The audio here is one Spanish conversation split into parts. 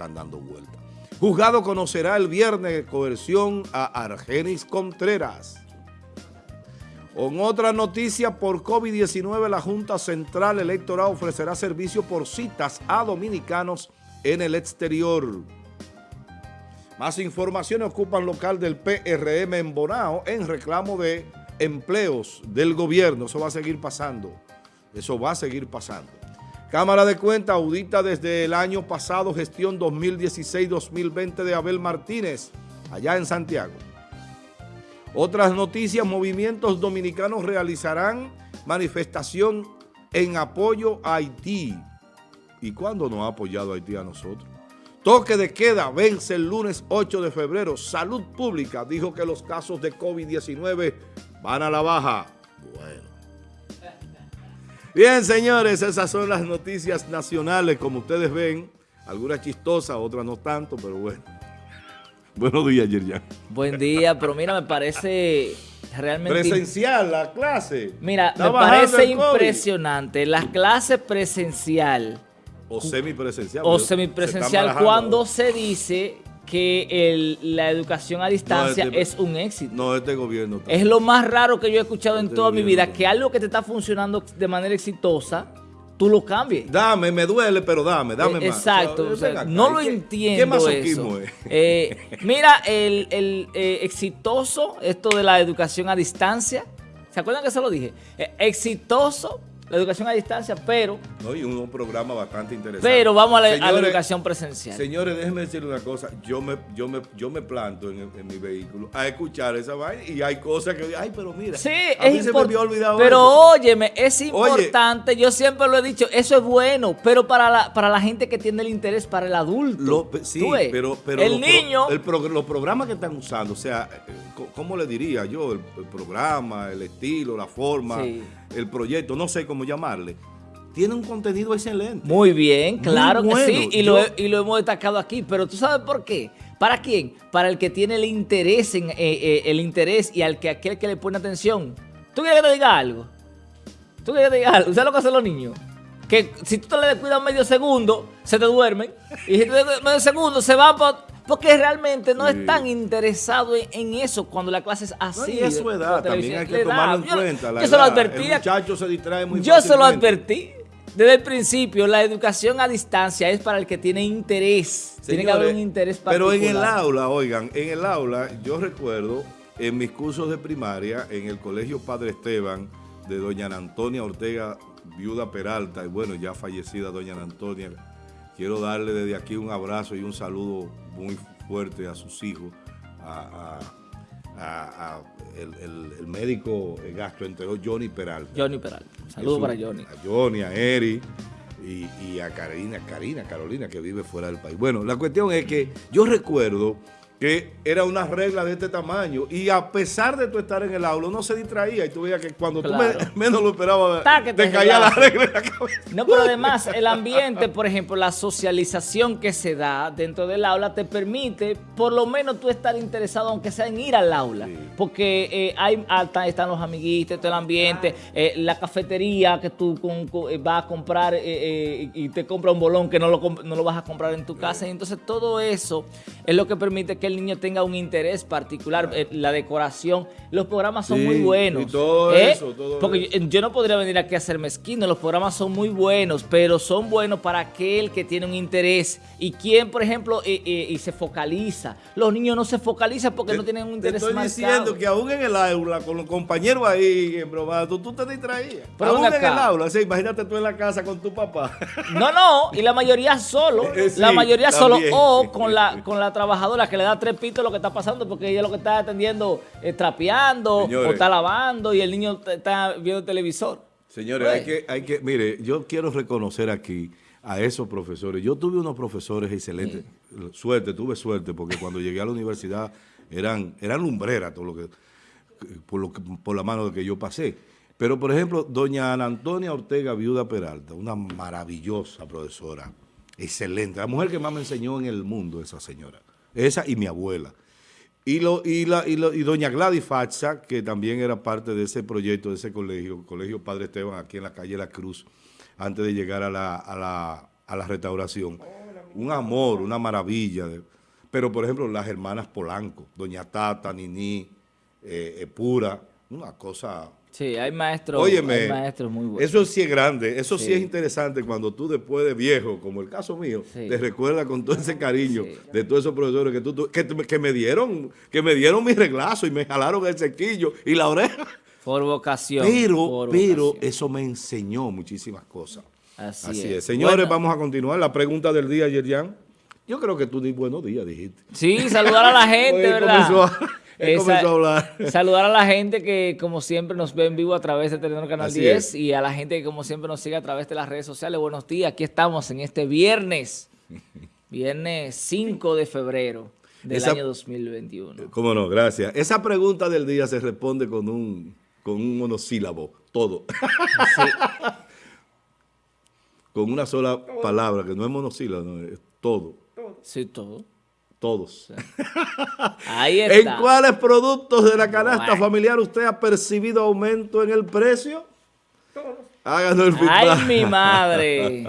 están dando vuelta. Juzgado conocerá el viernes coerción a Argenis Contreras. Con otra noticia, por COVID-19, la Junta Central Electoral ofrecerá servicio por citas a dominicanos en el exterior. Más información ocupan local del PRM en Bonao en reclamo de empleos del gobierno. Eso va a seguir pasando. Eso va a seguir pasando. Cámara de Cuentas audita desde el año pasado gestión 2016-2020 de Abel Martínez, allá en Santiago. Otras noticias, movimientos dominicanos realizarán manifestación en apoyo a Haití. ¿Y cuándo nos ha apoyado Haití a nosotros? Toque de queda vence el lunes 8 de febrero. Salud Pública dijo que los casos de COVID-19 van a la baja. Bueno. Bien, señores, esas son las noticias nacionales, como ustedes ven. Algunas chistosas, otras no tanto, pero bueno. Buenos días, Yerjan. Buen día, pero mira, me parece realmente... Presencial, la clase. Mira, me parece impresionante. La clase presencial. O semipresencial. O semipresencial cuando se dice que la educación a distancia este es un éxito. No, este gobierno. Es lo más raro que yo he escuchado en este toda mi vida, que algo que te está funcionando de manera exitosa, tú lo cambies. Dame, me duele, pero dame, dame más. Exacto, no lo entiendo ¿qué eso. Es? Eh, mira, el, eh, exitoso, esto de la educación a distancia, ¿se acuerdan que se lo dije? Eh, exitoso la educación a distancia, pero... No, y un, programa bastante interesante. Pero vamos a la, educación presencial. Señores, déjenme decirle una cosa. Yo me, yo me, yo me planto en, mi vehículo a escuchar esa vaina y hay cosas que... Ay, pero mira, sí, a mí se me había olvidado Pero óyeme, es importante, yo siempre lo he dicho, eso es bueno, pero para la, para la gente que tiene el interés, para el adulto. sí, pero, pero... El niño... el los programas que están usando, o sea, eh, ¿cómo le diría yo? El, programa, el estilo, la forma... Sí el proyecto, no sé cómo llamarle, tiene un contenido excelente. Muy bien, claro que sí, y, lo, hemos destacado aquí, pero ¿tú sabes por qué? ¿Para quién? Para el que tiene el interés, en, eh, eh, el interés y al que aquel que le pone atención. ¿Tú quieres que te diga algo? ¿Tú quieres que te diga algo? ¿Sabes lo que hacen los niños? Que si tú te le descuidas medio segundo, se te duermen. Y si te descuidas medio segundo, se van para porque realmente no es tan interesado en, eso cuando la clase es así. No, y es su edad, también hay que tomarlo en cuenta. yo se lo advertí. El muchacho se distrae muy Yo se lo advertí. Desde el principio, la educación a distancia es para el que tiene interés. tiene que haber un interés particular. Pero en el aula, oigan, en el aula, yo recuerdo en mis cursos de primaria, en el Colegio Padre Esteban, de doña Antonia Ortega, viuda Peralta, y bueno, ya fallecida doña Antonia, quiero darle desde aquí un abrazo y un saludo muy fuerte a sus hijos, a, el, médico gastroenterólogo Johnny Peralta. Johnny Peralta. Saludos para Johnny. A Johnny, a Eri y, y, a Karina, Karina, Carolina, que vive fuera del país. Bueno, la cuestión es que yo recuerdo que era una regla de este tamaño. Y a pesar de tú estar en el aula no se distraía y tú veías que cuando tú menos lo esperabas te, caía la regla en la cabeza. No, pero además el ambiente, por ejemplo, la socialización que se da dentro del aula te permite por lo menos tú estar interesado aunque sea en ir al aula, porque eh, hay están los amiguitos, todo el ambiente, eh, la cafetería que tú eh, vas a comprar y te compra un bolón que no lo, no lo vas a comprar en tu casa. Y entonces todo eso es lo que permite que el niño tenga un interés particular, eh, la decoración, los programas son muy buenos. Y todo ¿eh? eso, Porque Yo, no podría venir aquí a ser mezquino, los programas son muy buenos, pero son buenos para aquel que tiene un interés y quien, por ejemplo, eh, y se focaliza. Los niños no se focalizan porque no tienen un interés Te estoy diciendo que aún en el aula, con los compañeros ahí en broma, tú, te distraías. Pero aún en el aula, imagínate tú en la casa con tu papá. No, no, y la mayoría solo, la mayoría solo, o con la, con la trabajadora que le da tres pitos lo que está pasando porque ella lo que está atendiendo es trapeando o está lavando y el niño está viendo televisor. Señores, hay que, hay que, mire, yo quiero reconocer aquí a esos profesores. Yo tuve unos profesores excelentes, suerte, tuve suerte, porque cuando llegué a la universidad eran, eran lumbreras todo lo que, por, lo por la mano de que yo pasé. Pero, por ejemplo, doña Ana Antonia Ortega Viuda Peralta, una maravillosa profesora, excelente, la mujer que más me enseñó en el mundo, esa señora. Esa y mi abuela. Y, lo, y, la, y, doña Gladys Facha, que también era parte de ese proyecto, de ese colegio, Colegio Padre Esteban, aquí en la calle La Cruz, antes de llegar a la, a la, a la restauración. un amor, una maravilla. Pero, por ejemplo, las hermanas Polanco, Doña Tata, Nini, eh, Pura, una cosa... Sí, hay maestros, hay maestros muy buenos. Eso sí es grande, eso sí. es interesante cuando tú después de viejo, como el caso mío, te recuerdas con todo ese cariño de todos esos profesores que, tú, que, me dieron que me dieron mi reglazo y me jalaron el sequillo y la oreja. Por vocación. Pero, pero eso me enseñó muchísimas cosas. Así, es. Señores, vamos a continuar. La pregunta del día, Yerian. Yo creo que tú ni buenos días dijiste. Sí, saludar a la gente, ¿verdad? A, hablar. Saludar a la gente que, como siempre, nos ve en vivo a través de Telenor Canal 10 y a la gente que, como siempre, nos sigue a través de las redes sociales. Buenos días, aquí estamos en este viernes, viernes 5 de febrero del año 2021. Cómo no, gracias. Esa pregunta del día se responde con un, con un monosílabo, todo. Sí. con una sola palabra, que no es monosílabo, es todo. Sí, todo. Todos. Ahí está. ¿En cuáles productos de la canasta familiar usted ha percibido aumento en el precio? Todos. Háganos el feedback. ¡Ay, mi madre!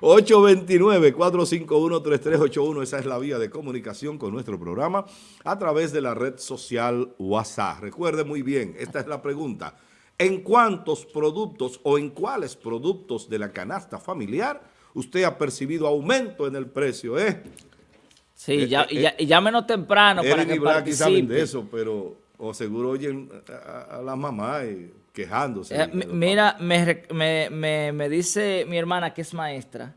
829-451-3381. Esa es la vía de comunicación con nuestro programa a través de la red social WhatsApp. Recuerde muy bien, esta es la pregunta. ¿En cuántos productos o en cuáles productos de la canasta familiar usted ha percibido aumento en el precio? Eh? Sí, eh, ya, eh, y, ya, menos temprano para que saben de eso, pero o seguro oyen a, la mamá quejándose. Eh, mira, me, me, me, dice mi hermana que es maestra,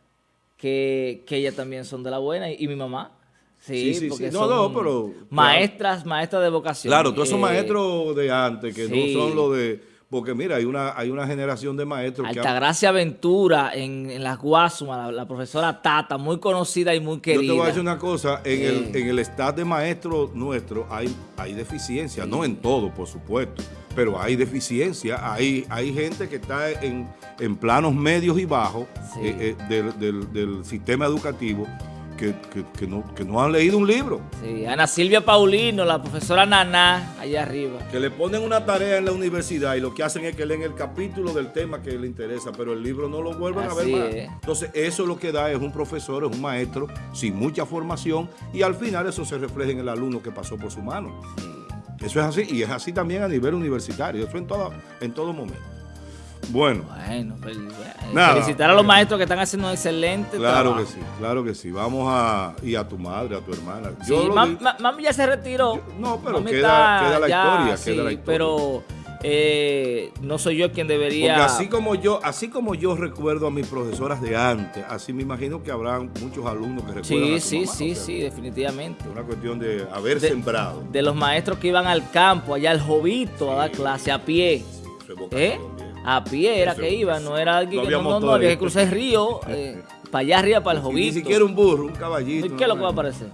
que, que ella también son de la buena, y, mi mamá. Sí, sí, porque No, no, pero... Maestras, maestras de vocación. Claro, todos esos maestros de antes, que no son los de porque mira, hay una, hay una generación de maestros Altagracia Ventura en, en las Guasumas, la, profesora Tata, muy conocida y muy querida. Yo te voy a decir una cosa, en, el, en el staff de maestros nuestro hay, hay deficiencia, no en todo, por supuesto, pero hay deficiencia, hay, hay gente que está en, en planos medios y bajos eh, eh, del, del, del sistema educativo que, no, que no han leído un libro. Sí, Ana Silvia Paulino, la profesora Naná, allá arriba. Que le ponen una tarea en la universidad y lo que hacen es que leen el capítulo del tema que le interesa, pero el libro no lo vuelven a ver más. Entonces, eso lo que da es un profesor, es un maestro sin mucha formación y al final eso se refleja en el alumno que pasó por su mano. Eso es así y es así también a nivel universitario, eso en todo, en todo momento. Bueno. Bueno, pues, felicitar a los maestros que están haciendo un excelente Claro que sí, claro que sí. Vamos a... Y a tu madre, a tu hermana. Sí, mami ya se retiró. no, pero queda, la historia, queda la historia. Pero... Eh, no soy yo quien debería... Porque así como yo así como yo recuerdo a mis profesoras de antes, así me imagino que habrán muchos alumnos que recuerdan Sí, a sí, sí, sí, definitivamente. Una cuestión de haber sembrado. De los maestros que iban al campo, allá al jovito, a dar clase a pie. ¿Eh? A pie era que iba, no era alguien que no, no, había que cruzar el río, eh, para allá arriba, para el jovito. Ni siquiera un burro, un caballito. ¿Qué es lo que va a aparecer?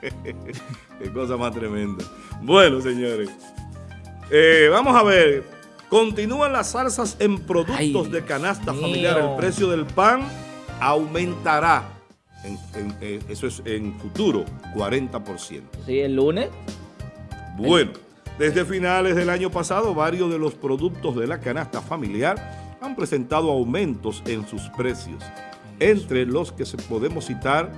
Qué cosa más tremenda. Bueno, señores, eh, vamos a ver. Continúan las salsas en productos de canasta familiar. El precio del pan aumentará. Eh, eso es en futuro, 40%. Sí, el lunes. Bueno. Desde finales del año pasado, varios de los productos de la canasta familiar han presentado aumentos en sus precios, entre los que podemos citar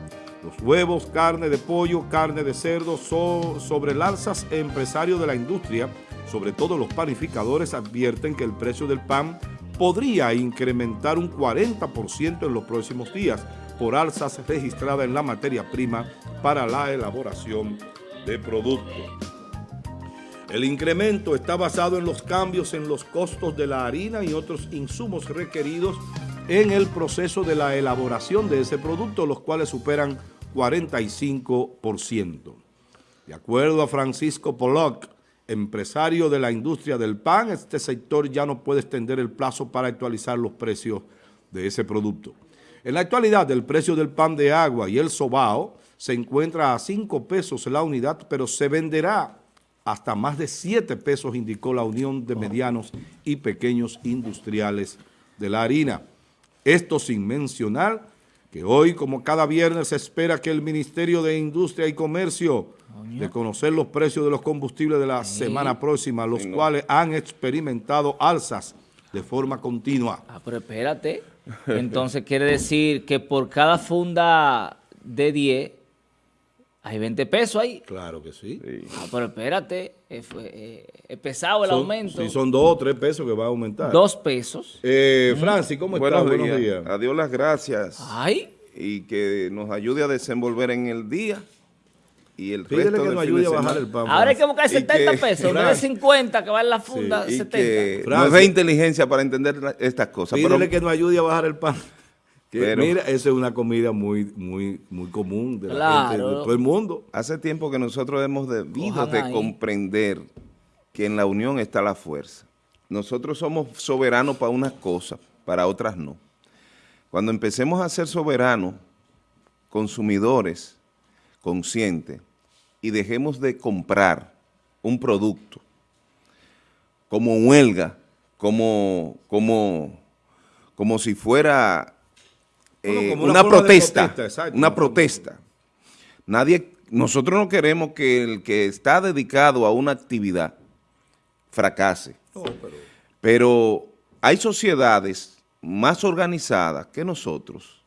los huevos, carne de pollo, carne de cerdo, sobre el alzas empresarios de la industria, sobre todo los panificadores, advierten que el precio del pan podría incrementar un 40% en los próximos días por alzas registradas en la materia prima para la elaboración de productos. El incremento está basado en los cambios en los costos de la harina y otros insumos requeridos en el proceso de la elaboración de ese producto, los cuales superan 45%. De acuerdo a Francisco Pollock, empresario de la industria del pan, este sector ya no puede extender el plazo para actualizar los precios de ese producto. En la actualidad, el precio del pan de agua y el sobao se encuentra a 5 pesos la unidad, pero se venderá hasta más de 7 pesos, indicó la Unión de Medianos y Pequeños Industriales de la Harina. Esto sin mencionar que hoy, como cada viernes, se espera que el Ministerio de Industria y Comercio de conocer los precios de los combustibles de la semana próxima, los cuales han experimentado alzas de forma continua. Ah, pero espérate. Entonces quiere decir que por cada funda de 10 hay 20 pesos ahí. Claro que sí. Ah, pero espérate, es, eh, eh, pesado el aumento. Sí, son dos o tres pesos que va a aumentar. Dos pesos. Eh, Francis, ¿cómo estás? Buenos días. Adiós las gracias. Ay. Y que nos ayude a desenvolver en el día y el Pídele resto que nos ayude a bajar el pan. Ahora hay que buscar 70 pesos, no de 50 que va en la funda, sí, 70. Que nos dé inteligencia para entender estas cosas. Pídele que nos ayude a bajar el pan. Que, mira, esa es una comida muy muy muy común de la gente, de todo el mundo. Hace tiempo que nosotros hemos debido de comprender que en la unión está la fuerza. Nosotros somos soberanos para unas cosas, para otras no. Cuando empecemos a ser soberanos, consumidores conscientes, y dejemos de comprar un producto como huelga, como, como, como si fuera eh, una, protesta, una protesta. Nadie, nosotros no queremos que el que está dedicado a una actividad fracase. pero... pero hay sociedades más organizadas que nosotros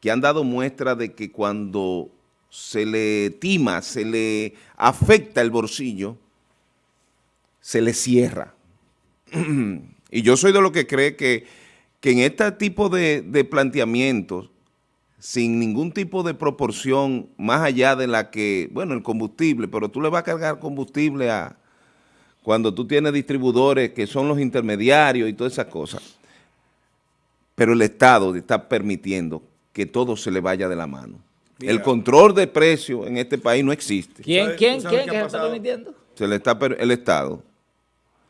que han dado muestra de que cuando se le tima, se le afecta el bolsillo, se le cierra. y yo soy de lo que cree que, en este tipo de, de, planteamientos, sin ningún tipo de proporción más allá de la que, bueno, el combustible, pero tú le vas a cargar combustible a cuando tú tienes distribuidores que son los intermediarios y todas esas cosas. Pero el Estado está permitiendo que todo se le vaya de la mano el control de precios en este país no existe. ¿Quién, quién, quién que está permitiendo? Se le está el Estado.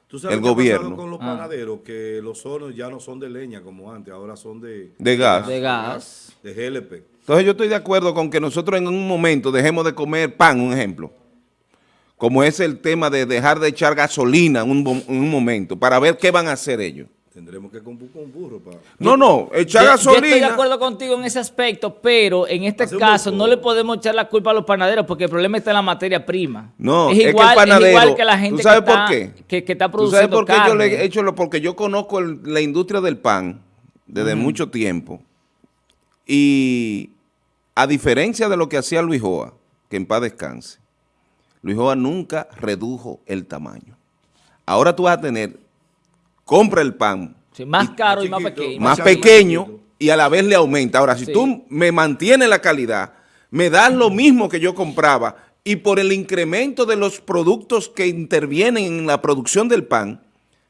¿Tú sabes el gobierno. con los ah. panaderos? Que los hornos ya no son de leña como antes, ahora son de... De gas. De gas. De GLP. Entonces yo estoy de acuerdo con que nosotros en un momento dejemos de comer pan, un ejemplo. Como es el tema de dejar de echar gasolina en un, en un momento, para ver qué van a hacer ellos. Tendremos que comprar un burro para... No, no, echar gasolina... Yo estoy de acuerdo contigo en ese aspecto, pero en este caso no le podemos echar la culpa a los panaderos porque el problema está en la materia prima. No, es igual, que, el panadero, es igual que la gente ¿tú sabes que, por qué? Que, está produciendo ¿Tú sabes por qué yo le he hecho lo? Porque yo conozco la industria del pan desde mucho tiempo y a diferencia de lo que hacía Luis Joa, que en paz descanse, Luis Joa nunca redujo el tamaño. Ahora tú vas a tener compra el pan. más caro y más pequeño. Más, pequeño y a la vez le aumenta. Ahora, si tú me mantienes la calidad, me das lo mismo que yo compraba y por el incremento de los productos que intervienen en la producción del pan,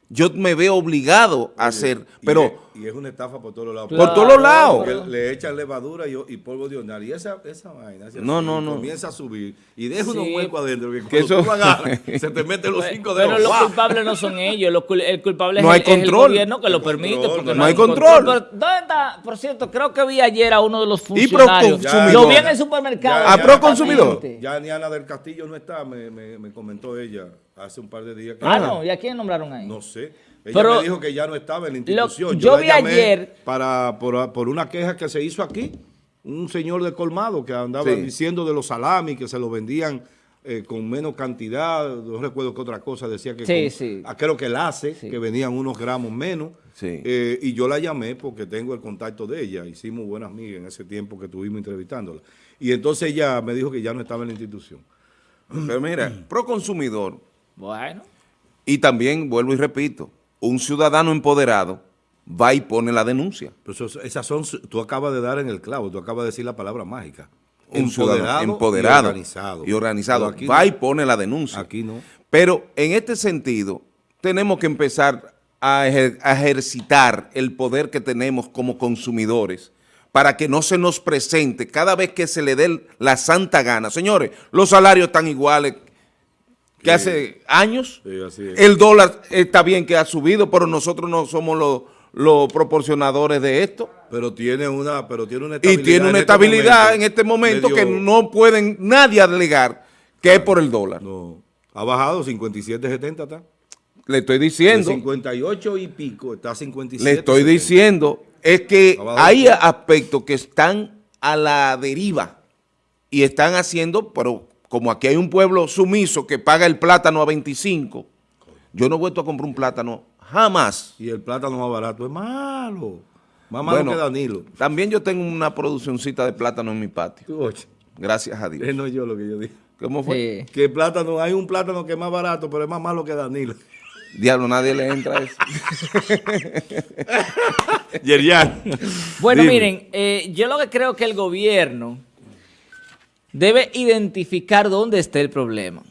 yo me veo obligado a hacer, pero... Y es, una estafa por todos lados. por todos lados. le echan levadura y, polvo de hornear y esa, esa vaina no, no, no. comienza a subir y deja unos huecos adentro que cuando eso... tú agarras, se te meten los cinco dedos. Pero los culpables no son ellos, el culpable no es, el, el, gobierno que lo permite. porque no, hay control. ¿Dónde está? Por cierto, creo que vi ayer a uno de los funcionarios. ¿Y Lo vi en el supermercado. ¿A pro consumidor? Ya ni Ana del Castillo no está, me, me, me comentó ella hace un par de días. ah, no, ¿y a quién nombraron ahí? No sé. Ella me dijo que ya no estaba en la institución. yo, vi ayer... Para, por, una queja que se hizo aquí, un señor de colmado que andaba diciendo de los salamis que se los vendían eh, con menos cantidad, no recuerdo qué otra cosa, decía que sí, sí. creo que el hace, que venían unos gramos menos, eh, y yo la llamé porque tengo el contacto de ella, hicimos buenas amigas en ese tiempo que estuvimos entrevistándola, y entonces ella me dijo que ya no estaba en la institución. Pero mira, pro consumidor, bueno. y también, vuelvo y repito, un ciudadano empoderado va y pone la denuncia. Pero esas son, tú acabas de dar en el clavo, tú acabas de decir la palabra mágica. Un empoderado, empoderado y organizado. Y organizado. va y pone la denuncia. Aquí no. Pero en este sentido, tenemos que empezar a, ejercitar el poder que tenemos como consumidores para que no se nos presente cada vez que se le dé la santa gana. Señores, los salarios están iguales que hace años. el dólar está bien que ha subido, pero nosotros no somos los, proporcionadores de esto. Pero tiene una, pero tiene una estabilidad. Y tiene una en este estabilidad en este momento que no pueden nadie alegar que es por el dólar. No. Ha bajado 57, 70 está. Le estoy diciendo. 58 y pico, está 57. Le estoy diciendo, es que hay aspectos que están a la deriva y están haciendo, pero como aquí hay un pueblo sumiso que paga el plátano a 25, yo no he vuelto a comprar un plátano jamás. Y el plátano más barato es malo. Más malo que Danilo. También yo tengo una produccióncita de plátano en mi patio. Gracias a Dios. Es no yo lo que yo dije. ¿Cómo fue? Que plátano, hay un plátano que es más barato, pero es más malo que Danilo. Diablo, nadie le entra a eso. Yerian. Bueno, miren, eh, yo lo que creo que el gobierno debe identificar dónde está el problema.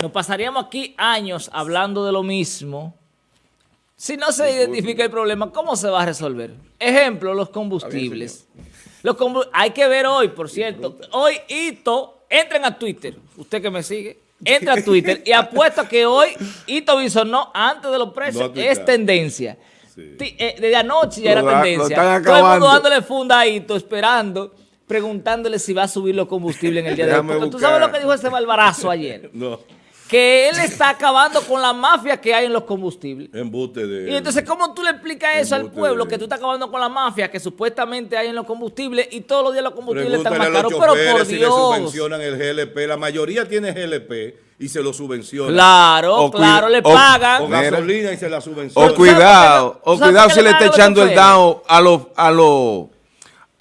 Nos pasaríamos aquí años hablando de lo mismo. Si no se identifica el problema, ¿cómo se va a resolver? Ejemplo, los combustibles. Los Hay que ver hoy, por cierto. Hoy, Ito, entren a Twitter. Usted que me sigue, entra a Twitter y apuesto que hoy Ito no antes de los precios. es tendencia. Eh, desde anoche ya era tendencia. Todo el mundo dándole funda a Ito, esperando preguntándole si va a subir los combustibles en el día de hoy. Porque tú sabes lo que dijo ese malvarazo ayer. no que él está acabando con la mafia que hay en los combustibles. Embute de... Y entonces, ¿cómo tú le explicas eso al pueblo? Que tú estás acabando con la mafia que supuestamente hay en los combustibles y todos los días los combustibles están más caros. Pero por si Dios. le subvencionan el GLP. La mayoría tiene GLP y se lo subvencionan. Claro, claro, le pagan. O gasolina y se la subvencionan. O cuidado, o cuidado si le está echando el dado a los... A los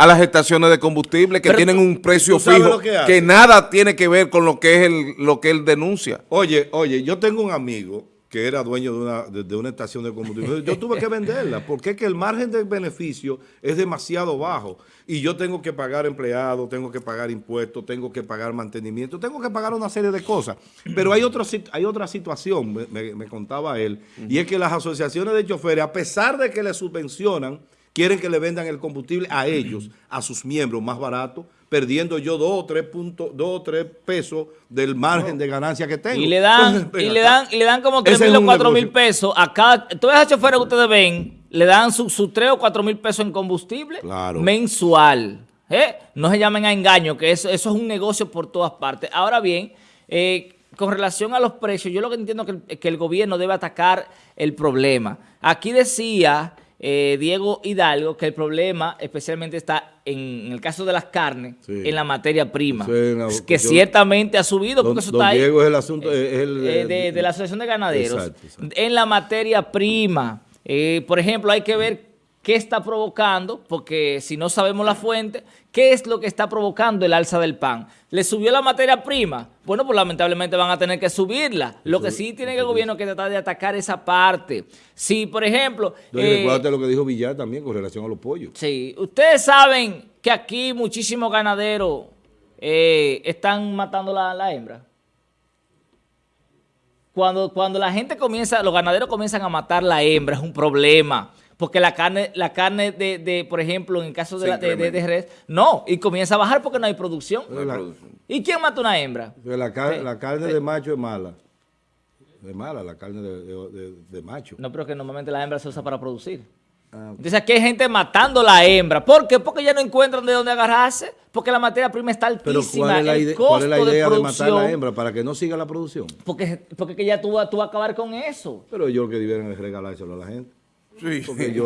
a las estaciones de combustible que tienen un precio fijo que, nada tiene que ver con lo que es el, lo que él denuncia. Oye, oye, yo tengo un amigo que era dueño de una, de, una estación de combustible. Yo tuve que venderla porque es que el margen de beneficio es demasiado bajo y yo tengo que pagar empleados, tengo que pagar impuestos, tengo que pagar mantenimiento, tengo que pagar una serie de cosas. Pero hay, otro, hay otra situación, me, me contaba él, y es que las asociaciones de choferes, a pesar de que le subvencionan, quieren que le vendan el combustible a ellos, a sus miembros más barato, perdiendo yo dos o tres puntos, dos o tres pesos del margen de ganancia que tengo. Y le dan, y le dan, y le dan como tres mil o cuatro mil pesos a cada, todas esas choferes que ustedes ven, le dan sus su tres o cuatro mil pesos en combustible mensual. ¿eh? No se llamen a engaño, que eso, eso es un negocio por todas partes. Ahora bien, eh, con relación a los precios, yo lo que entiendo es que el gobierno debe atacar el problema. Aquí decía eh, Diego Hidalgo que el problema especialmente está en, el caso de las carnes, en la materia prima, que ciertamente ha subido, porque eso está ahí. Diego es el asunto, eh, de, la Asociación de Ganaderos. En la materia prima, eh, por ejemplo, hay que ver qué está provocando, porque si no sabemos la fuente, ¿qué es lo que está provocando el alza del pan? ¿Le subió la materia prima? Bueno, pues lamentablemente van a tener que subirla. Lo que sí tiene el gobierno que tratar de atacar esa parte. Si, por ejemplo... Eh, lo que dijo Villar también con relación a los pollos. Sí. Ustedes saben que aquí muchísimos ganaderos eh, están matando la, la hembra. Cuando, cuando la gente comienza, los ganaderos comienzan a matar la hembra, es un problema porque la carne, la carne de, de por ejemplo, en el caso de, la, de, de, res, no, y comienza a bajar porque no hay producción. ¿Y quién mata una hembra? La, la carne de macho es mala. Es mala la carne de, macho. No, pero que normalmente la hembra se usa para producir. Ah, Entonces aquí hay gente matando la hembra. ¿Por qué? Porque ya no encuentran de dónde agarrarse. Porque la materia prima está altísima. ¿cuál es la, idea, ¿cuál es la idea de, matar la hembra? ¿Para que no siga la producción? Porque, porque ya tú, tú vas a acabar con eso. Pero yo que debieran regalárselo a la gente. Sí,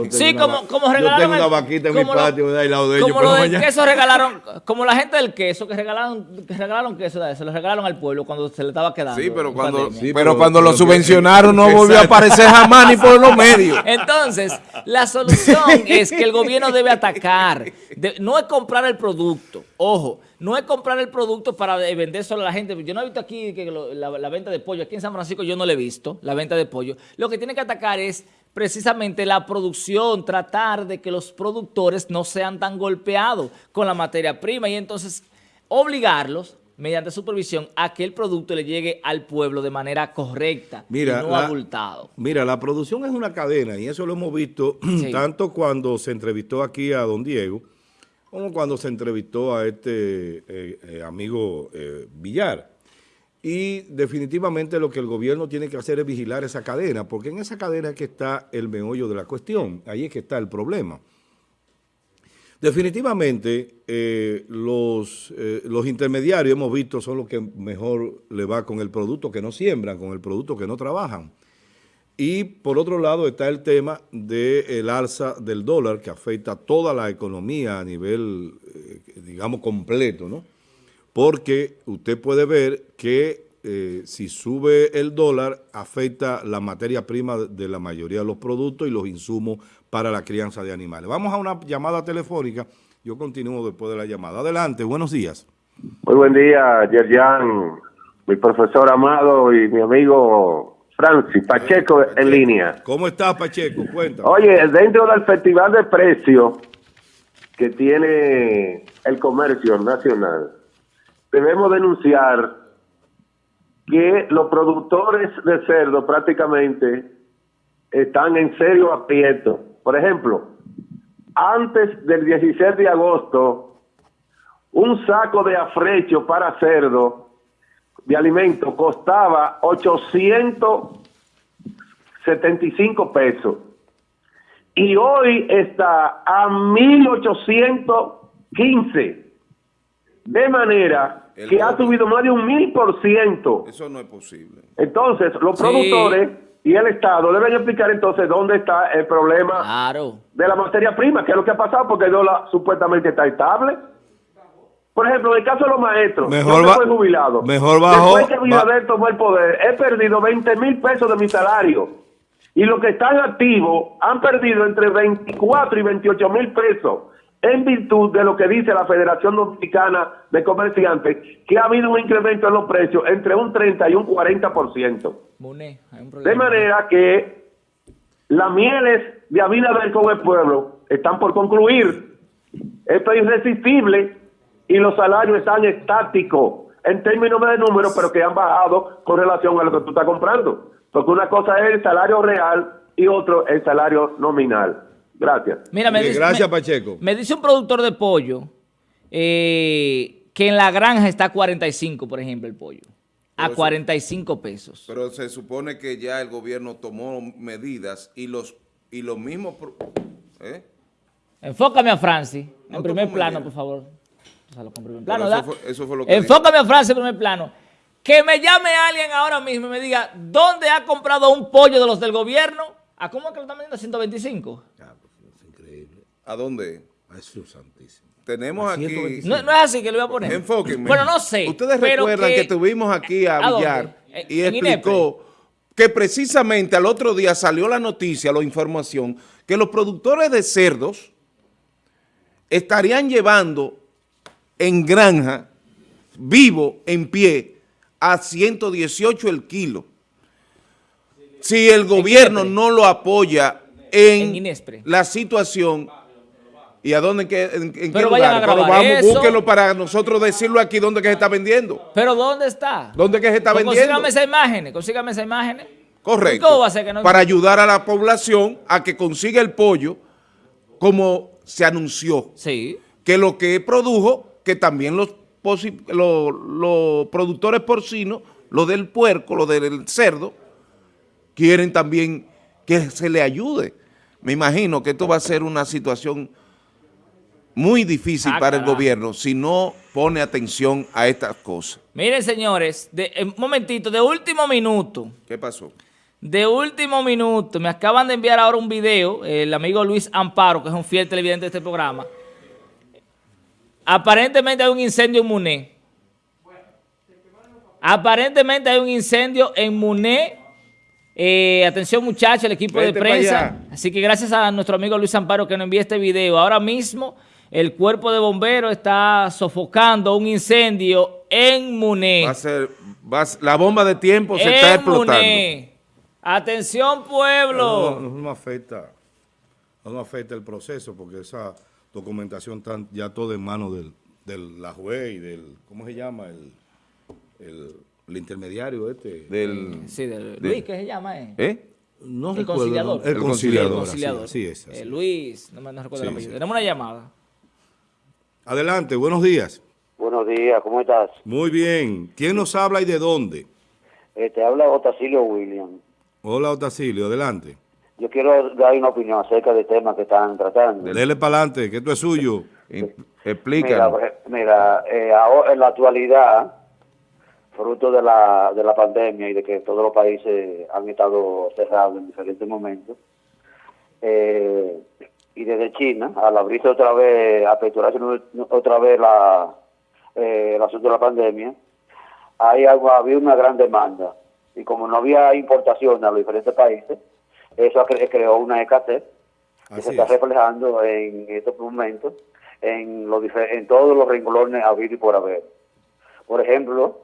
sí como, como regalaron. Yo tengo una vaquita en mi patio, de ahí lado de ellos. Como lo del queso regalaron, como la gente del queso que regalaron, que regalaron queso, se lo regalaron al pueblo cuando se le estaba quedando. Sí, pero cuando, pero, cuando lo subvencionaron no volvió a aparecer jamás ni por los medios. Entonces, la solución es que el gobierno debe atacar. no es comprar el producto, ojo, no es comprar el producto para vender solo a la gente. Yo no he visto aquí que la, la venta de pollo, aquí en San Francisco yo no le he visto, la venta de pollo. Lo que tiene que atacar es precisamente la producción, tratar de que los productores no sean tan golpeados con la materia prima y entonces obligarlos mediante supervisión a que el producto le llegue al pueblo de manera correcta mira, y no abultado. Mira, la producción es una cadena y eso lo hemos visto tanto cuando se entrevistó aquí a don Diego como cuando se entrevistó a este eh, eh, amigo eh, Villar. Y definitivamente lo que el gobierno tiene que hacer es vigilar esa cadena, porque en esa cadena es que está el meollo de la cuestión, ahí es que está el problema. Definitivamente eh, los, eh, los intermediarios hemos visto son los que mejor le va con el producto que no siembran, con el producto que no trabajan. Y por otro lado está el tema del alza del dólar que afecta a toda la economía a nivel, eh, digamos, completo, ¿no? Porque usted puede ver que eh, si sube el dólar, afecta la materia prima de la mayoría de los productos y los insumos para la crianza de animales. Vamos a una llamada telefónica. Yo continúo después de la llamada. Adelante, buenos días. Muy buen día, Yerjan, mi profesor amado y mi amigo Francis Pacheco en línea. ¿Cómo estás, Pacheco? Cuéntame. Oye, dentro del festival de precios que tiene el comercio nacional, debemos denunciar que los productores de cerdo prácticamente están en serio aprieto. Por ejemplo, antes del 16 de agosto, un saco de afrecho para cerdo de alimento costaba 875 pesos y hoy está a 1815. De manera que ha subido más de un mil por ciento. Eso no es posible. Entonces, los productores y el Estado deben explicar entonces dónde está el problema de la materia prima, que es lo que ha pasado, porque el dólar supuestamente está estable. Por ejemplo, en el caso de los maestros, mejor yo soy jubilado. Mejor bajo. Después que Binader tomó el poder, he perdido 20 mil pesos de mi salario. Y los que están activos han perdido entre 24 y 28 mil pesos en virtud de lo que dice la Federación Dominicana de Comerciantes, que ha habido un incremento en los precios entre un 30 y un 40%. De manera que las mieles de Abinader con el pueblo están por concluir. Esto es irresistible y los salarios están estáticos en términos de números, pero que han bajado con relación a lo que tú estás comprando. Porque una cosa es el salario real y otro el salario nominal. Gracias. Mira, me dice, gracias, Pacheco. Me dice un productor de pollo eh, que en la granja está a 45, por ejemplo, el pollo. A 45 pesos. Pero se supone que ya el gobierno tomó medidas y los, y los mismos... ¿eh? Enfócame a Francis, en primer plano, por favor. Plano, eso, fue, eso, fue, lo que Enfócame a Francis en primer plano. Que me llame alguien ahora mismo y me diga, ¿dónde ha comprado un pollo de los del gobierno? ¿A cómo es que lo están vendiendo? ¿A 125? ¿A dónde? A Jesús Santísimo. Tenemos aquí... No, no, es así que lo voy a poner. Enfóquenme. Bueno, no sé. Ustedes recuerdan que, tuvimos aquí a, Villar y explicó que precisamente al otro día salió la noticia, la información, que los productores de cerdos estarían llevando en granja, vivo, en pie, a 118 el kilo. Si el gobierno no lo apoya en, la situación ¿Y a dónde, en, en, Pero qué lugar? Pero vamos, búsquenlo para nosotros decirlo aquí dónde que se está vendiendo. ¿Pero dónde está? ¿Dónde que se está pues vendiendo? Consígame esa imagen, consígame esa imagen. Correcto. ¿Cómo va a ser que no... Para ayudar a la población a que consiga el pollo como se anunció. Sí. Que lo que produjo, que también los, los, los productores porcinos, lo del puerco, lo del cerdo, quieren también que se le ayude. Me imagino que esto va a ser una situación muy difícil ah, para el gobierno si no pone atención a estas cosas. Miren, señores, de, un momentito, de último minuto. ¿Qué pasó? De último minuto, me acaban de enviar ahora un video, el amigo Luis Amparo, que es un fiel televidente de este programa. Aparentemente hay un incendio en Muné. Aparentemente hay un incendio en Muné. Eh, atención muchachos, el equipo de prensa. Así que gracias a nuestro amigo Luis Amparo que nos envía este video. Ahora mismo el cuerpo de bomberos está sofocando un incendio en Muné. Va a ser, la bomba de tiempo se está explotando. Muné. Atención pueblo. No, no, afecta, no afecta el proceso porque esa documentación está ya todo en manos del, del, la juez y del, ¿cómo se llama? El, el, intermediario este. Del, sí, del, Luis, ¿qué se llama? Eh? ¿Eh? No el conciliador. El conciliador. El conciliador. Sí, es, eh, Luis, no me no recuerdo el apellido. Tenemos una llamada. Adelante, buenos días. Buenos días, ¿cómo estás? Muy bien. ¿Quién nos habla y de dónde? Eh, te habla Otacilio William. Hola, Otacilio, adelante. Yo quiero dar una opinión acerca del tema que están tratando. Dele para adelante, que esto es suyo. Explica. Mira, eh, en la actualidad, fruto de la, de la pandemia y de que todos los países han estado cerrados en diferentes momentos, eh, y desde China, al abrirse otra vez, aperturarse otra vez la, eh, el asunto de la pandemia, ahí había una gran demanda. Y como no había importación a los diferentes países, eso creó una escasez que se está reflejando en estos momentos en, los en todos los renglones habido y por haber. Por ejemplo,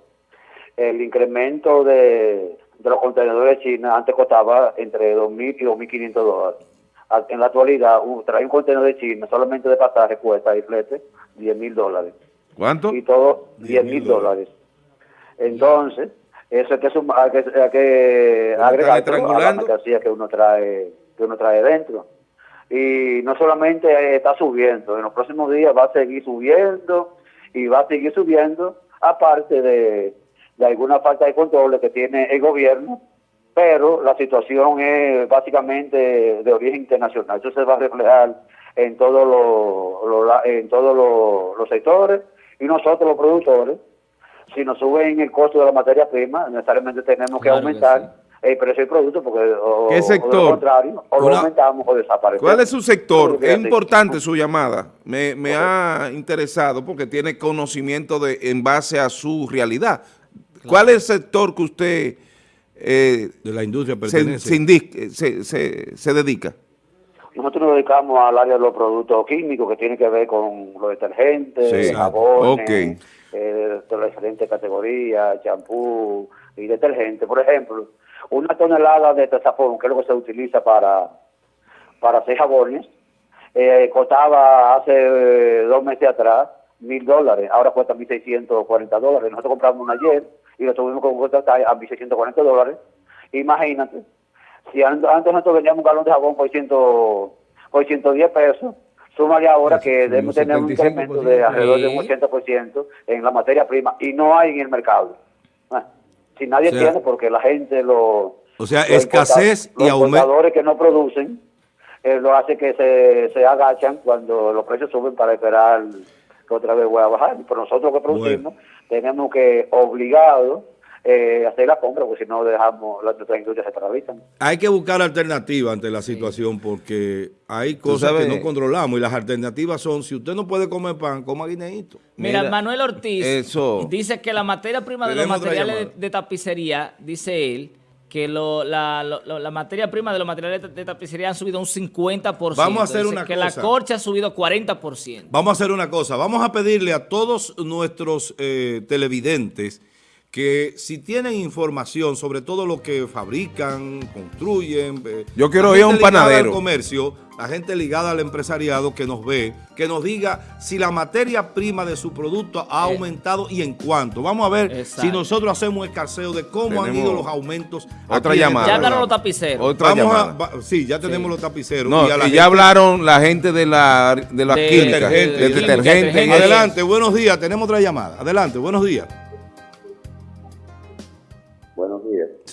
el incremento de, los contenedores de China antes costaba entre 2.000 y 2.500 dólares. En la actualidad, un, traer un contenedor de China solamente de pasaje cuesta y flete 10.000 dólares. ¿Cuánto? Y todo 10.000 dólares. Entonces, eso hay que, sumar, hay que, hay que agregar a la mercancía que uno trae que uno trae dentro. Y no solamente está subiendo, en los próximos días va a seguir subiendo y va a seguir subiendo, aparte de, de alguna falta de control que tiene el gobierno, pero la situación es básicamente de origen internacional. Eso se va a reflejar en todos los, en todos los sectores y nosotros los productores, si nos suben el costo de la materia prima, necesariamente tenemos que aumentar el precio del producto porque o, ¿Qué sector? O lo contrario, o lo aumentamos o desaparecemos. ¿Cuál es su sector? Es importante su llamada. Me, me ha interesado porque tiene conocimiento de en base a su realidad. ¿Cuál es el sector que usted eh, de la industria pertenece? Se, se, se, dedica. Nosotros nos dedicamos al área de los productos químicos que tiene que ver con los detergentes, jabones, eh, de las diferentes categorías, champú y detergentes. Por ejemplo, una tonelada de tazapón, que es lo que se utiliza para, para hacer jabones, eh, costaba hace eh, dos meses atrás mil dólares, ahora cuesta mil seiscientos cuarenta dólares. Nosotros compramos una ayer y lo tuvimos con contratar a mil seiscientos cuarenta dólares. Imagínate, si antes nosotros vendíamos un galón de jabón por, ciento, por 110 pesos, súmale ahora que debemos tener un incremento de alrededor de un 80% en la materia prima y no hay en el mercado. Ah, si nadie tiene, porque la gente lo... O sea, escasez y aumento. Los que no producen, eh, lo hace que se, se agachan cuando los precios suben para esperar que otra vez vuelva a bajar. Pero nosotros que producimos tenemos que, obligado, eh, hacer la compra, porque si no dejamos las otras industrias se paralizan. Hay que buscar alternativas ante la situación porque hay cosas que no controlamos y las alternativas son, si usted no puede comer pan, coma guineíto. Mira, Manuel Ortiz dice que la materia prima de los materiales de, tapicería, dice él, que lo, la, la, materia prima de los materiales de, tapicería han subido un 50%. Vamos a hacer una que la corcha ha subido 40%. Vamos a hacer una cosa. Vamos a pedirle a todos nuestros eh, televidentes que si tienen información sobre todo lo que fabrican, construyen... Eh, Yo quiero ir a un panadero. Al comercio, la gente ligada al empresariado que nos ve, que nos diga si la materia prima de su producto ha eh. aumentado y en cuánto. Vamos a ver si nosotros hacemos un escarceo de cómo han ido los aumentos. Otra llamada. Ya hablaron los tapiceros. Otra llamada. sí, ya tenemos los tapiceros. y, ya hablaron la gente de la, de la química, detergente. Adelante, buenos días. Tenemos otra llamada. Adelante, buenos días.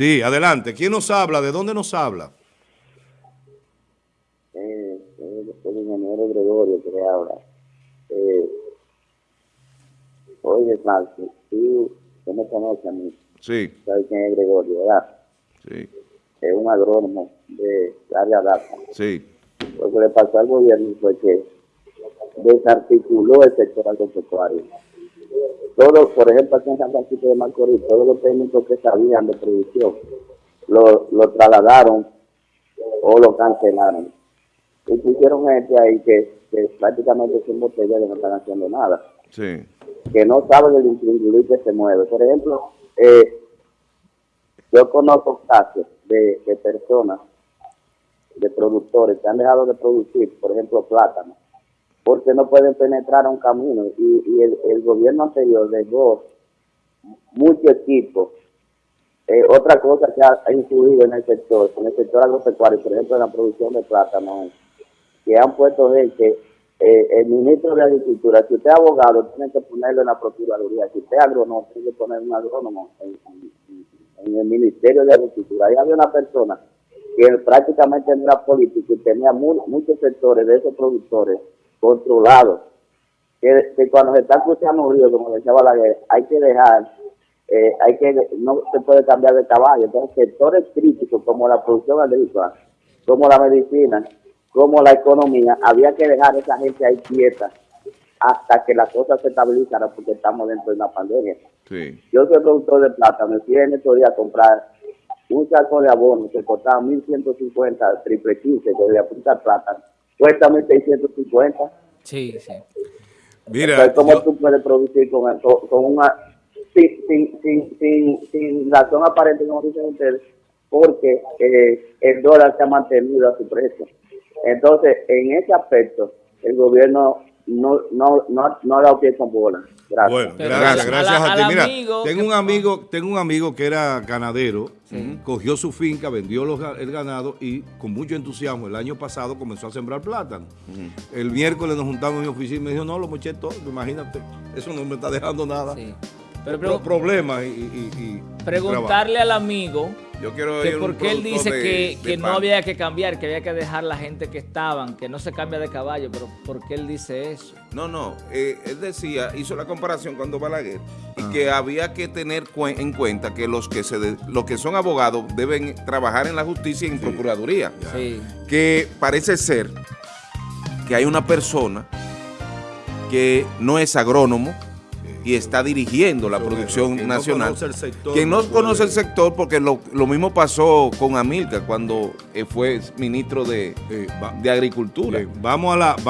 Sí, adelante. ¿Quién nos habla? ¿De dónde nos habla? Eh, el ingeniero Gregorio que le habla. Eh, oye, Francis, tú, tú me conoces a mí. Sí. ¿Sabes quién es Gregorio, verdad? Sí. Es un agrónomo de área data. Sí. Lo que le pasó al gobierno fue que desarticuló el sector agropecuario todo, por ejemplo, aquí en San Francisco de Macorís, todos los técnicos que sabían de producción lo, lo trasladaron o lo cancelaron. Y pusieron gente ahí que, prácticamente son botellas que no están haciendo nada. Sí. Que no saben el intríngulo que se mueve. Por ejemplo, eh, yo conozco casos de, de personas, de productores que han dejado de producir, por ejemplo, plátano porque no pueden penetrar a un camino. Y, el, gobierno anterior dejó mucho equipo. Eh, otra cosa que ha, influido en el sector, en el sector agropecuario, por ejemplo, en la producción de plátano, que han puesto gente, eh, el ministro de Agricultura, si usted es abogado, tiene que ponerlo en la Procuraduría, si usted es agrónomo, tiene que poner un agrónomo en, el Ministerio de Agricultura. Ahí había una persona que prácticamente era político y tenía muchos sectores de esos productores controlado. Que, cuando se está escuchando un río, como decía Balaguer, hay que dejar, eh, hay que no se puede cambiar de caballo. Entonces, sectores críticos como la producción agrícola, como la medicina, como la economía, había que dejar a esa gente ahí quieta hasta que las cosas se estabilizaran porque estamos dentro de una pandemia. Sí. Yo soy productor de plátano, me fui en estos días a comprar un saco de abono que costaba 1.150, triple 15, que voy a apuntar plátano, cuesta 1.650. Sí, sí. Mira, Entonces, ¿cómo yo- tú puedes producir con, con, con una... Sin, sin, sin, sin, sin razón aparente, como dicen ustedes, porque eh, el dólar se ha mantenido a su precio. Entonces, en ese aspecto, el gobierno no, no, no, no ha dado pie con bola. Gracias. Bueno, gracias, gracias al- a ti. Mira, amigo tengo un amigo, tengo un amigo que era ganadero, cogió su finca, vendió los el ganado y con mucho entusiasmo el año pasado comenzó a sembrar plátano. El miércoles nos juntamos en mi oficina y me dijo, no, lo moché todo, imagínate, eso no me está dejando nada. sí. Pero Pro- problemas y, y- y- y preguntarle al amigo Yo quiero que ir a un por qué él dice de- que, de que no había que cambiar, que había que dejar la gente que estaban, que no se cambia de caballo, pero ¿por qué él dice eso? No, no, eh, él decía, hizo la comparación cuando Balaguer, y Ah. que había que tener en cuenta que los que se de- los que son abogados deben trabajar en la justicia y en procuraduría. Sí. Que parece ser que hay una persona que no es agrónomo y está dirigiendo la producción que no nacional. conoce el sector, que no no conoce el sector porque lo, lo mismo pasó con Amilcar cuando eh, fue ministro de, Eh, va- de Agricultura. Bien, vamos a la... vamos